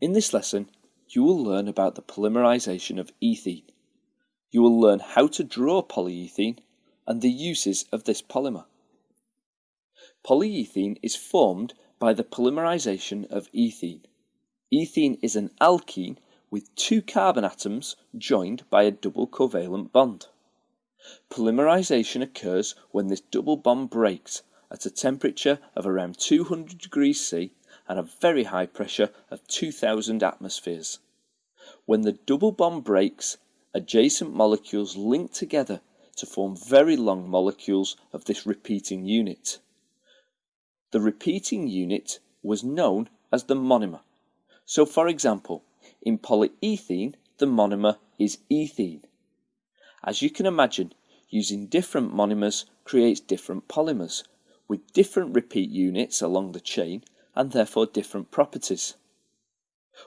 In this lesson, you will learn about the polymerization of ethene. You will learn how to draw polyethene and the uses of this polymer. Polyethene is formed by the polymerization of ethene. Ethene is an alkene with two carbon atoms joined by a double covalent bond. Polymerization occurs when this double bond breaks at a temperature of around 200 degrees C and a very high pressure of 2000 atmospheres. When the double bond breaks, adjacent molecules link together to form very long molecules of this repeating unit. The repeating unit was known as the monomer. So for example, in polyethene, the monomer is ethene. As you can imagine, using different monomers creates different polymers, with different repeat units along the chain and therefore different properties.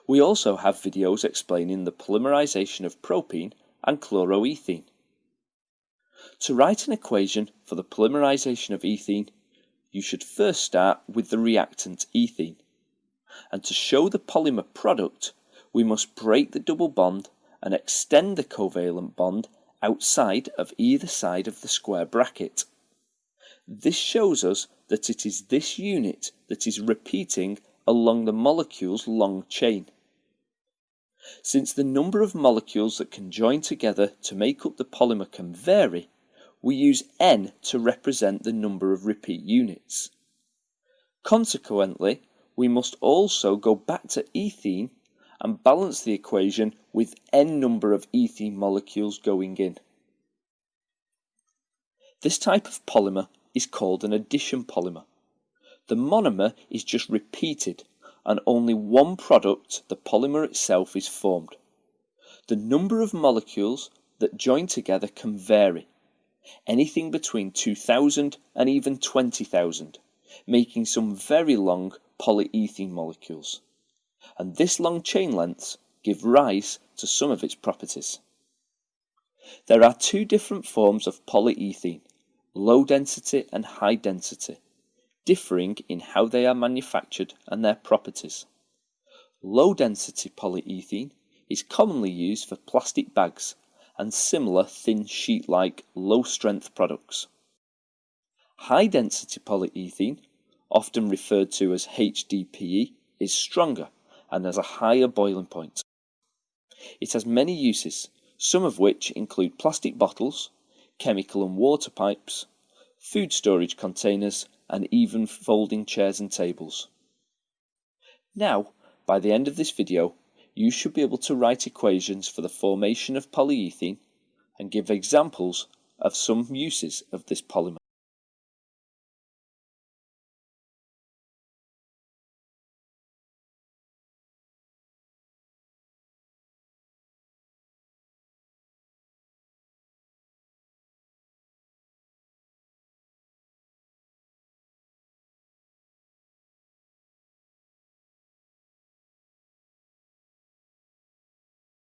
We also have videos explaining the polymerization of propene and chloroethene. To write an equation for the polymerization of ethene, you should first start with the reactant ethene. And to show the polymer product, we must break the double bond and extend the covalent bond outside of either side of the square bracket. This shows us that it is this unit that is repeating along the molecule's long chain. Since the number of molecules that can join together to make up the polymer can vary, we use n to represent the number of repeat units. Consequently, we must also go back to ethene and balance the equation with n number of ethene molecules going in. This type of polymer is called an addition polymer. The monomer is just repeated and only one product, the polymer itself, is formed. The number of molecules that join together can vary, anything between 2,000 and even 20,000, making some very long polyethene molecules and this long chain lengths give rise to some of its properties. There are two different forms of polyethene, low density and high density, differing in how they are manufactured and their properties. Low density polyethene is commonly used for plastic bags and similar thin sheet like low strength products. High density polyethene, often referred to as HDPE, is stronger and has a higher boiling point. It has many uses, some of which include plastic bottles, chemical and water pipes, food storage containers, and even folding chairs and tables. Now, by the end of this video, you should be able to write equations for the formation of polyethene and give examples of some uses of this polymer.